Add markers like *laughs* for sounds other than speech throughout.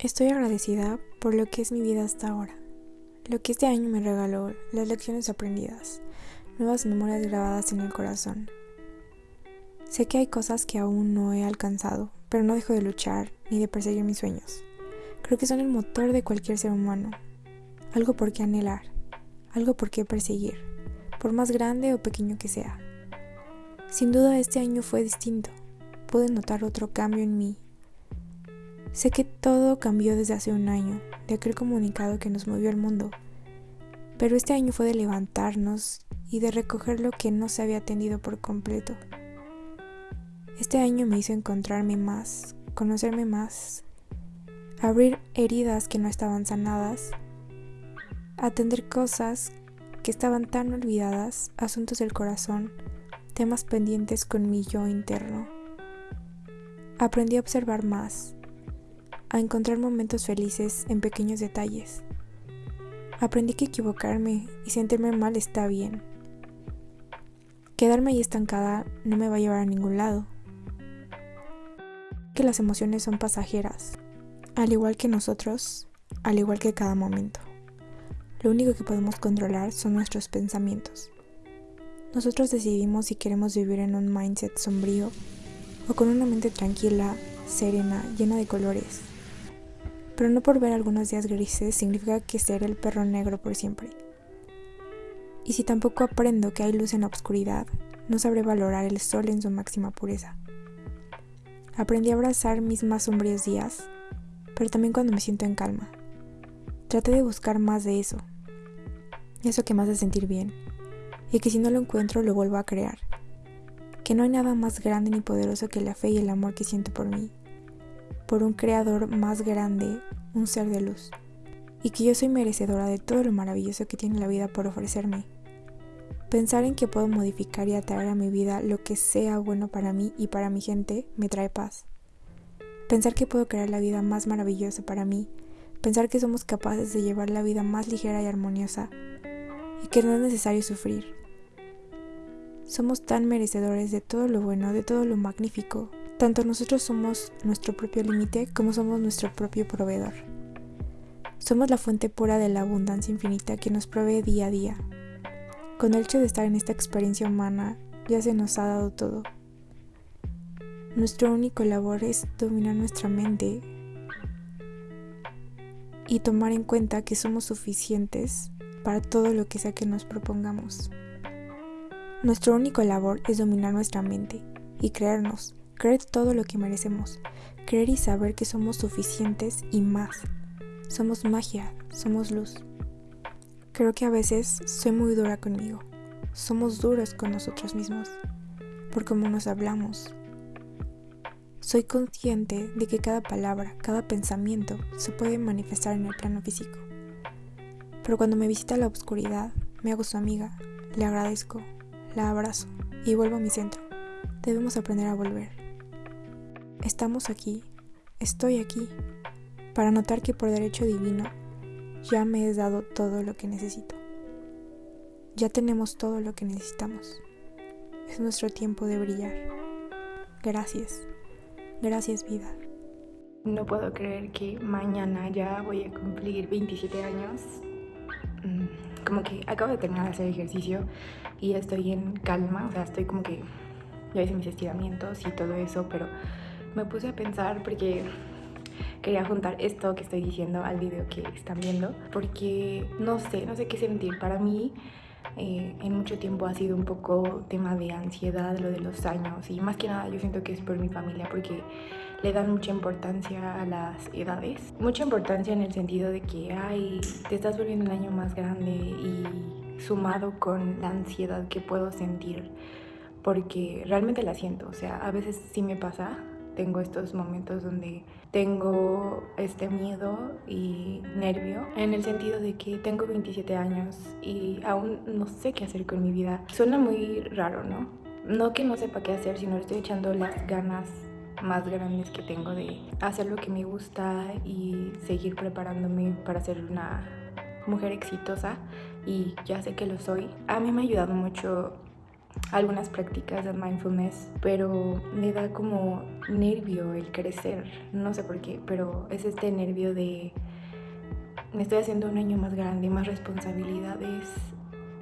Estoy agradecida por lo que es mi vida hasta ahora, lo que este año me regaló, las lecciones aprendidas, nuevas memorias grabadas en el corazón. Sé que hay cosas que aún no he alcanzado, pero no dejo de luchar ni de perseguir mis sueños. Creo que son el motor de cualquier ser humano, algo por qué anhelar, algo por qué perseguir, por más grande o pequeño que sea. Sin duda este año fue distinto, pude notar otro cambio en mí Sé que todo cambió desde hace un año, de aquel comunicado que nos movió el mundo, pero este año fue de levantarnos y de recoger lo que no se había atendido por completo. Este año me hizo encontrarme más, conocerme más, abrir heridas que no estaban sanadas, atender cosas que estaban tan olvidadas, asuntos del corazón, temas pendientes con mi yo interno. Aprendí a observar más, a encontrar momentos felices en pequeños detalles. Aprendí que equivocarme y sentirme mal está bien. Quedarme ahí estancada no me va a llevar a ningún lado. Que las emociones son pasajeras, al igual que nosotros, al igual que cada momento. Lo único que podemos controlar son nuestros pensamientos. Nosotros decidimos si queremos vivir en un mindset sombrío o con una mente tranquila, serena, llena de colores pero no por ver algunos días grises significa que seré el perro negro por siempre. Y si tampoco aprendo que hay luz en la oscuridad, no sabré valorar el sol en su máxima pureza. Aprendí a abrazar mis más sombríos días, pero también cuando me siento en calma. Traté de buscar más de eso, eso que me hace sentir bien, y que si no lo encuentro lo vuelvo a crear. Que no hay nada más grande ni poderoso que la fe y el amor que siento por mí, por un creador más grande, un ser de luz, y que yo soy merecedora de todo lo maravilloso que tiene la vida por ofrecerme. Pensar en que puedo modificar y atraer a mi vida lo que sea bueno para mí y para mi gente me trae paz. Pensar que puedo crear la vida más maravillosa para mí, pensar que somos capaces de llevar la vida más ligera y armoniosa, y que no es necesario sufrir. Somos tan merecedores de todo lo bueno, de todo lo magnífico, tanto nosotros somos nuestro propio límite como somos nuestro propio proveedor. Somos la fuente pura de la abundancia infinita que nos provee día a día. Con el hecho de estar en esta experiencia humana, ya se nos ha dado todo. Nuestro único labor es dominar nuestra mente y tomar en cuenta que somos suficientes para todo lo que sea que nos propongamos. Nuestro único labor es dominar nuestra mente y creernos creer todo lo que merecemos, creer y saber que somos suficientes y más. Somos magia, somos luz. Creo que a veces soy muy dura conmigo. Somos duros con nosotros mismos, por cómo nos hablamos. Soy consciente de que cada palabra, cada pensamiento se puede manifestar en el plano físico. Pero cuando me visita la oscuridad, me hago su amiga, le agradezco, la abrazo y vuelvo a mi centro. Debemos aprender a volver. Estamos aquí, estoy aquí, para notar que por derecho divino ya me he dado todo lo que necesito. Ya tenemos todo lo que necesitamos. Es nuestro tiempo de brillar. Gracias. Gracias vida. No puedo creer que mañana ya voy a cumplir 27 años. Mm, como que acabo de terminar de hacer ejercicio y estoy en calma, o sea, estoy como que ya hice mis estiramientos y todo eso, pero me puse a pensar porque quería juntar esto que estoy diciendo al video que están viendo porque no sé, no sé qué sentir. Para mí eh, en mucho tiempo ha sido un poco tema de ansiedad lo de los años y más que nada yo siento que es por mi familia porque le dan mucha importancia a las edades. Mucha importancia en el sentido de que, ay, te estás volviendo un año más grande y sumado con la ansiedad que puedo sentir porque realmente la siento, o sea, a veces sí me pasa tengo estos momentos donde tengo este miedo y nervio en el sentido de que tengo 27 años y aún no sé qué hacer con mi vida. Suena muy raro, ¿no? No que no sepa qué hacer, sino estoy echando las ganas más grandes que tengo de hacer lo que me gusta y seguir preparándome para ser una mujer exitosa y ya sé que lo soy. A mí me ha ayudado mucho algunas prácticas de mindfulness, pero me da como nervio el crecer, no sé por qué, pero es este nervio de me estoy haciendo un año más grande, más responsabilidades.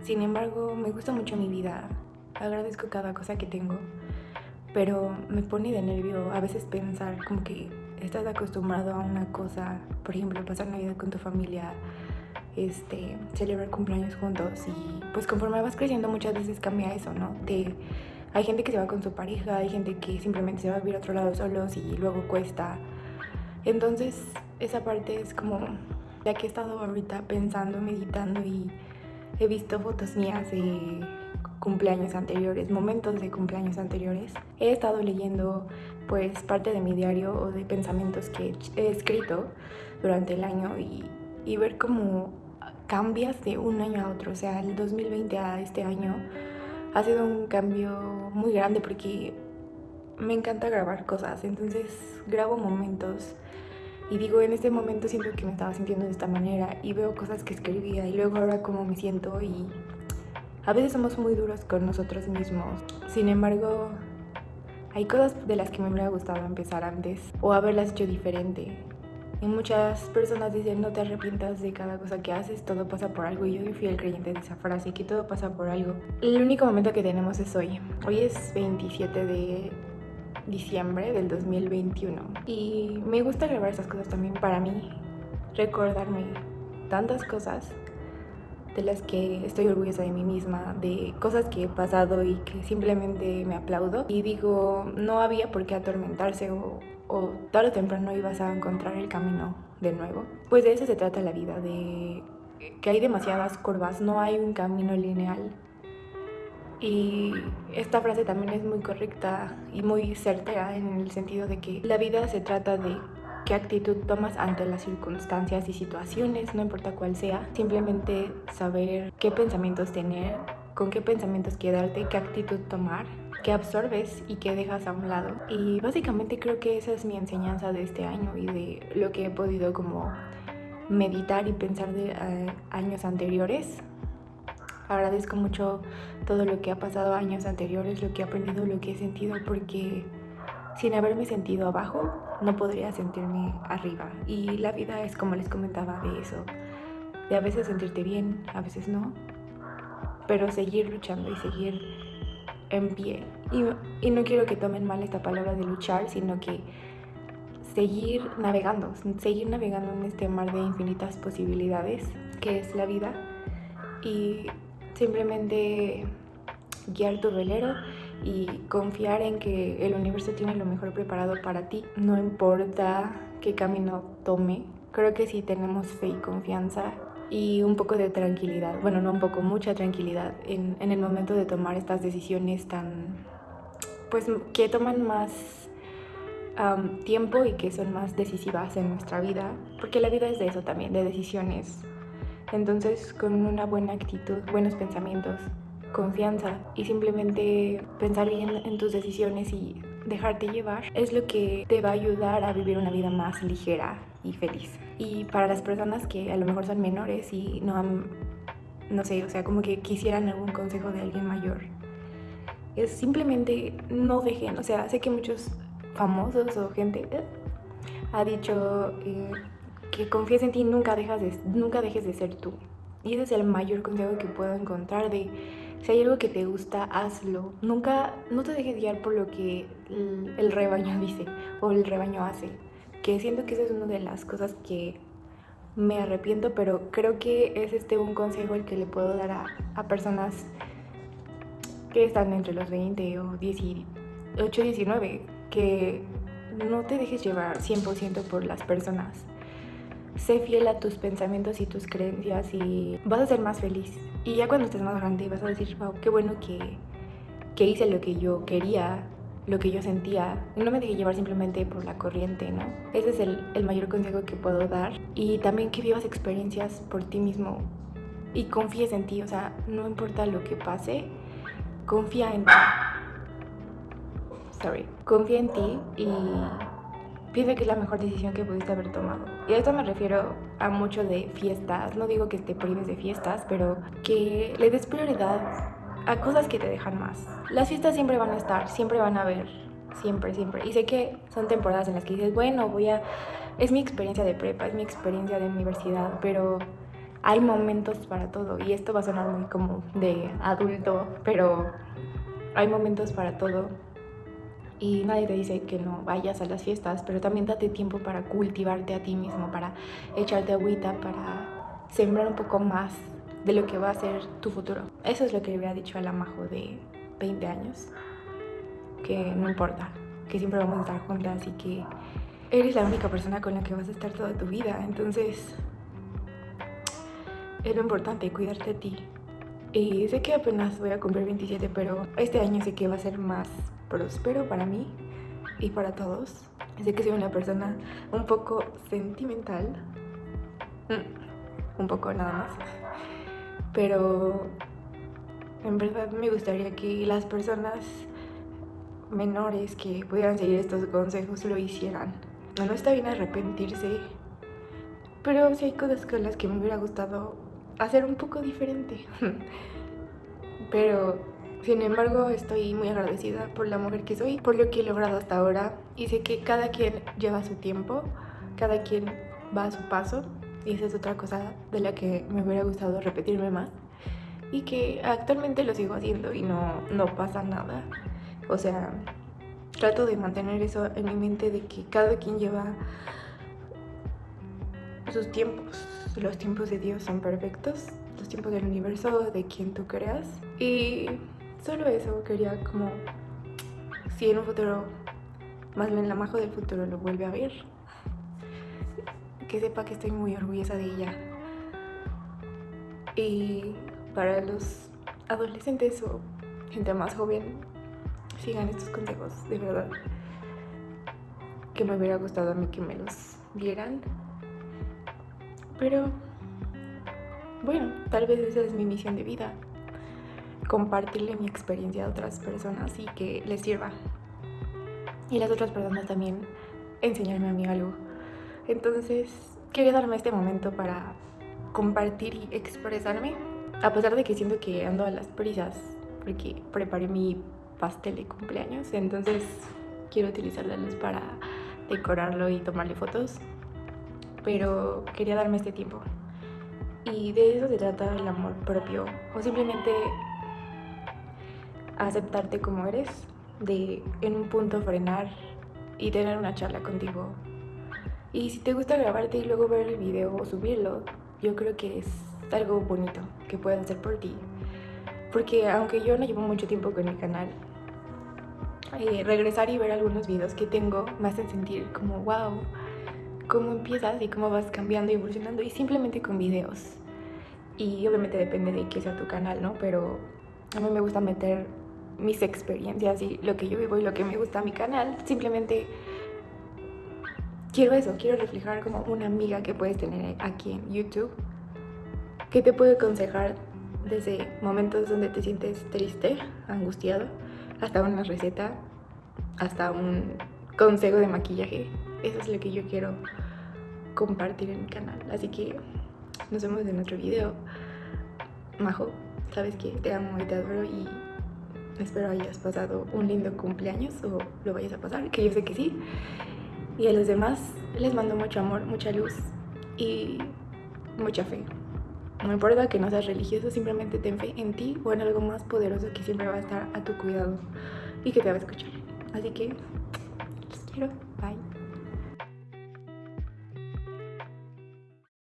Sin embargo, me gusta mucho mi vida, agradezco cada cosa que tengo, pero me pone de nervio a veces pensar como que estás acostumbrado a una cosa, por ejemplo, pasar Navidad con tu familia, este, celebrar cumpleaños juntos y pues conforme vas creciendo muchas veces cambia eso, ¿no? De, hay gente que se va con su pareja, hay gente que simplemente se va a vivir a otro lado solos y luego cuesta. Entonces esa parte es como, ya que he estado ahorita pensando, meditando y he visto fotos mías de cumpleaños anteriores, momentos de cumpleaños anteriores, he estado leyendo pues parte de mi diario o de pensamientos que he escrito durante el año y, y ver cómo cambias de un año a otro. O sea, el 2020 a este año ha sido un cambio muy grande porque me encanta grabar cosas. Entonces grabo momentos y digo, en este momento siento que me estaba sintiendo de esta manera y veo cosas que escribía y luego ahora cómo me siento y a veces somos muy duros con nosotros mismos. Sin embargo, hay cosas de las que me hubiera gustado empezar antes o haberlas hecho diferente. Y muchas personas dicen no te arrepientas de cada cosa que haces, todo pasa por algo. Y yo fui el creyente de esa frase, que todo pasa por algo. El único momento que tenemos es hoy. Hoy es 27 de diciembre del 2021. Y me gusta grabar esas cosas también para mí, recordarme tantas cosas de las que estoy orgullosa de mí misma, de cosas que he pasado y que simplemente me aplaudo. Y digo, no había por qué atormentarse o, o tarde o temprano ibas a encontrar el camino de nuevo. Pues de eso se trata la vida, de que hay demasiadas curvas, no hay un camino lineal. Y esta frase también es muy correcta y muy certera en el sentido de que la vida se trata de qué actitud tomas ante las circunstancias y situaciones, no importa cuál sea. Simplemente saber qué pensamientos tener, con qué pensamientos quedarte, qué actitud tomar, qué absorbes y qué dejas a un lado. Y básicamente creo que esa es mi enseñanza de este año y de lo que he podido como meditar y pensar de eh, años anteriores. Agradezco mucho todo lo que ha pasado años anteriores, lo que he aprendido, lo que he sentido, porque sin haberme sentido abajo, no podría sentirme arriba. Y la vida es como les comentaba de eso, de a veces sentirte bien, a veces no, pero seguir luchando y seguir en pie. Y, no quiero que tomen mal esta palabra de luchar, sino que seguir navegando, seguir navegando en este mar de infinitas posibilidades que es la vida y simplemente guiar tu velero y confiar en que el universo tiene lo mejor preparado para ti. No importa qué camino tome, creo que si tenemos fe y confianza y un poco de tranquilidad, bueno, no un poco, mucha tranquilidad en, en el momento de tomar estas decisiones tan, pues que toman más tiempo y que son más decisivas en nuestra vida, porque la vida es de eso también, de decisiones. Entonces, con una buena actitud, buenos pensamientos, confianza y simplemente pensar bien en tus decisiones y dejarte llevar es lo que te va a ayudar a vivir una vida más ligera y feliz. Y para las personas que a lo mejor son menores y no han, no sé, o sea, como que quisieran algún consejo de alguien mayor, es simplemente no dejen, o sea, sé que muchos famosos o gente eh, ha dicho eh, que confíes en ti, nunca, dejas de, nunca dejes de ser tú. Y ese es el mayor consejo que puedo encontrar de si hay algo que te gusta, hazlo. Nunca, no te dejes guiar por lo que el, rebaño *laughs* dice o el rebaño hace. Que siento que esa es una de las cosas que me arrepiento, pero creo que es este un consejo el que le puedo dar a, personas que están entre los 20 o 18, 19, que no te dejes llevar 100% por las personas. Sé fiel a tus pensamientos y tus creencias y vas a ser más feliz. Y ya cuando estés más grande vas a decir, wow, qué bueno que, que hice lo que yo quería, lo que yo sentía. No me dejé llevar simplemente por la corriente, ¿no? Ese es el, el mayor consejo que puedo dar. Y también que vivas experiencias por ti mismo y confíes en ti. O sea, no importa lo que pase, confía en ti. Sorry. Confía en ti y piensa que es la mejor decisión que pudiste haber tomado. Y a esto me refiero a mucho de fiestas. No digo que te prives de fiestas, pero que le des prioridad a cosas que te dejan más. Las fiestas siempre van a estar, siempre van a haber, siempre, siempre. Y sé que son temporadas en las que dices, bueno, voy a... Es mi experiencia de prepa, es mi experiencia de universidad, pero hay momentos para todo. Y esto va a sonar muy como de adulto, pero hay momentos para todo. Y nadie te dice que no vayas a las fiestas, pero también date tiempo para cultivarte a ti mismo, para echarte agüita, para sembrar un poco más de lo que va a ser tu futuro. Eso es lo que le hubiera dicho a la Majo de 20 años, que no importa, que siempre vamos a estar juntas y que eres la única persona con la que vas a estar toda tu vida. Entonces, es lo importante, cuidarte a ti. Y sé que apenas voy a cumplir 27, pero este año sé que va a ser más próspero para mí y para todos. Sé que soy una persona un poco sentimental. Mm, un poco nada más pero en verdad me gustaría que las personas menores que pudieran seguir estos consejos lo hicieran. No, está bien arrepentirse, pero sí hay cosas con las que me hubiera gustado hacer un poco diferente. *laughs* pero sin embargo estoy muy agradecida por la mujer que soy, por lo que he logrado hasta ahora y sé que cada quien lleva su tiempo, cada quien va a su paso y esa es otra cosa de la que me hubiera gustado repetirme más. Y que actualmente lo sigo haciendo y no, no pasa nada. O sea, trato de mantener eso en mi mente de que cada quien lleva sus tiempos. Los tiempos de Dios son perfectos, los tiempos del universo, de quien tú creas. Y solo eso quería como, si en un futuro, más bien la majo del futuro lo vuelve a ver, que sepa que estoy muy orgullosa de ella. Y para los adolescentes o gente más joven, sigan estos consejos, de verdad. Que me hubiera gustado a mí que me los dieran. Pero, bueno, tal vez esa es mi misión de vida. Compartirle mi experiencia a otras personas y que les sirva. Y las otras personas también enseñarme a mí algo. Entonces, quería darme este momento para compartir y expresarme, a pesar de que siento que ando a las prisas, porque preparé mi pastel de cumpleaños, entonces quiero utilizar la luz para decorarlo y tomarle fotos, pero quería darme este tiempo. Y de eso se trata el amor propio, o simplemente aceptarte como eres, de en un punto frenar y tener una charla contigo y si te gusta grabarte y luego ver el video o subirlo, yo creo que es algo bonito que puedes hacer por ti. Porque aunque yo no llevo mucho tiempo con el canal, eh, regresar y ver algunos videos que tengo me hacen sentir como, wow, cómo empiezas y cómo vas cambiando y evolucionando y simplemente con videos. Y obviamente depende de qué sea tu canal, ¿no? Pero a mí me gusta meter mis experiencias y lo que yo vivo y lo que me gusta a mi canal. Simplemente quiero eso, quiero reflejar como una amiga que puedes tener aquí en YouTube, que te puede aconsejar desde momentos donde te sientes triste, angustiado, hasta una receta, hasta un consejo de maquillaje. Eso es lo que yo quiero compartir en mi canal. Así que nos vemos en otro video. Majo, sabes que te amo y te adoro y espero hayas pasado un lindo cumpleaños o lo vayas a pasar, que yo sé que sí. Y a los demás les mando mucho amor, mucha luz y mucha fe. No importa que no seas religioso, simplemente ten fe en ti o en algo más poderoso que siempre va a estar a tu cuidado y que te va a escuchar. Así que los quiero.